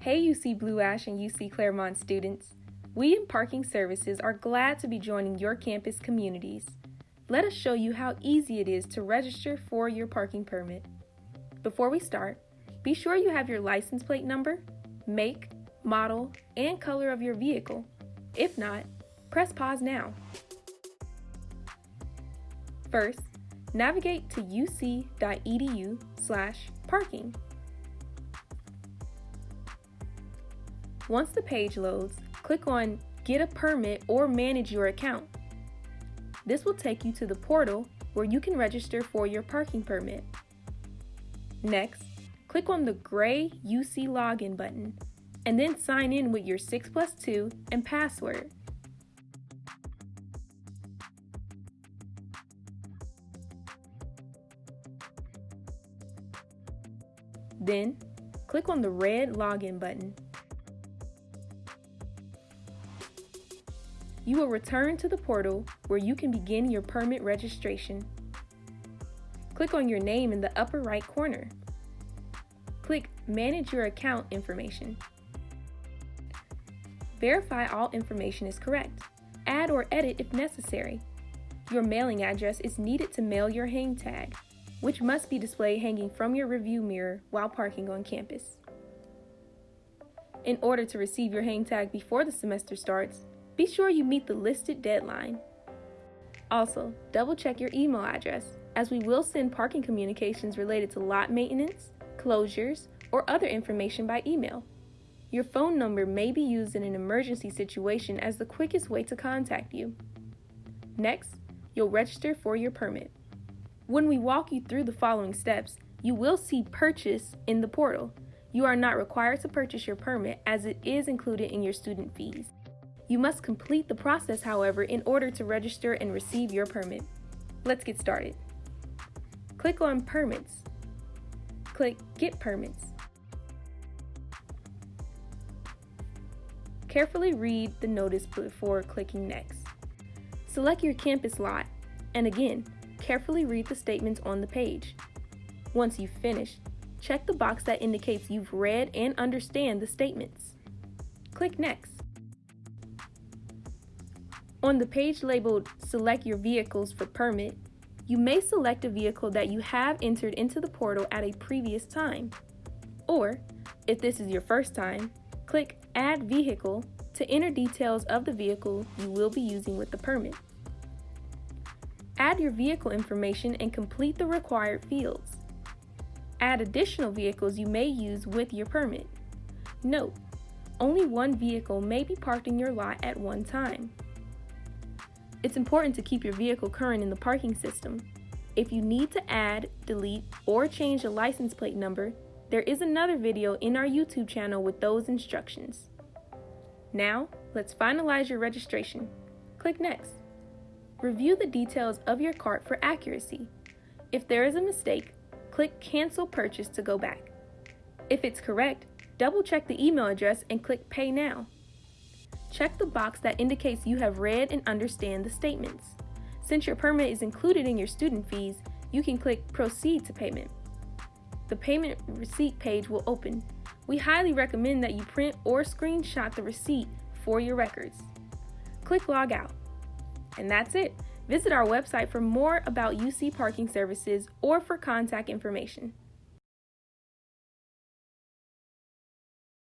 Hey UC Blue Ash and UC Clermont students. We in Parking Services are glad to be joining your campus communities. Let us show you how easy it is to register for your parking permit. Before we start, be sure you have your license plate number, make, model, and color of your vehicle. If not, press pause now. First, navigate to uc.edu slash parking. Once the page loads, click on Get a Permit or Manage Your Account. This will take you to the portal where you can register for your parking permit. Next, click on the gray UC Login button and then sign in with your 6 plus 2 and password. Then, click on the red Login button. You will return to the portal where you can begin your permit registration. Click on your name in the upper right corner. Click Manage Your Account Information. Verify all information is correct. Add or edit if necessary. Your mailing address is needed to mail your hang tag which must be displayed hanging from your review mirror while parking on campus. In order to receive your hang tag before the semester starts, be sure you meet the listed deadline. Also, double check your email address, as we will send parking communications related to lot maintenance, closures, or other information by email. Your phone number may be used in an emergency situation as the quickest way to contact you. Next, you'll register for your permit. When we walk you through the following steps, you will see purchase in the portal. You are not required to purchase your permit as it is included in your student fees. You must complete the process, however, in order to register and receive your permit. Let's get started. Click on Permits. Click Get Permits. Carefully read the notice before clicking Next. Select your campus lot, and again, carefully read the statements on the page. Once you've finished, check the box that indicates you've read and understand the statements. Click Next. On the page labeled Select Your Vehicles for Permit, you may select a vehicle that you have entered into the portal at a previous time. Or, if this is your first time, click Add Vehicle to enter details of the vehicle you will be using with the permit. Add your vehicle information and complete the required fields. Add additional vehicles you may use with your permit. Note, only one vehicle may be parked in your lot at one time. It's important to keep your vehicle current in the parking system. If you need to add, delete, or change a license plate number, there is another video in our YouTube channel with those instructions. Now, let's finalize your registration. Click Next. Review the details of your cart for accuracy. If there is a mistake, click Cancel Purchase to go back. If it's correct, double check the email address and click Pay Now. Check the box that indicates you have read and understand the statements. Since your permit is included in your student fees, you can click Proceed to Payment. The payment receipt page will open. We highly recommend that you print or screenshot the receipt for your records. Click Log Out. And that's it. Visit our website for more about UC parking services or for contact information.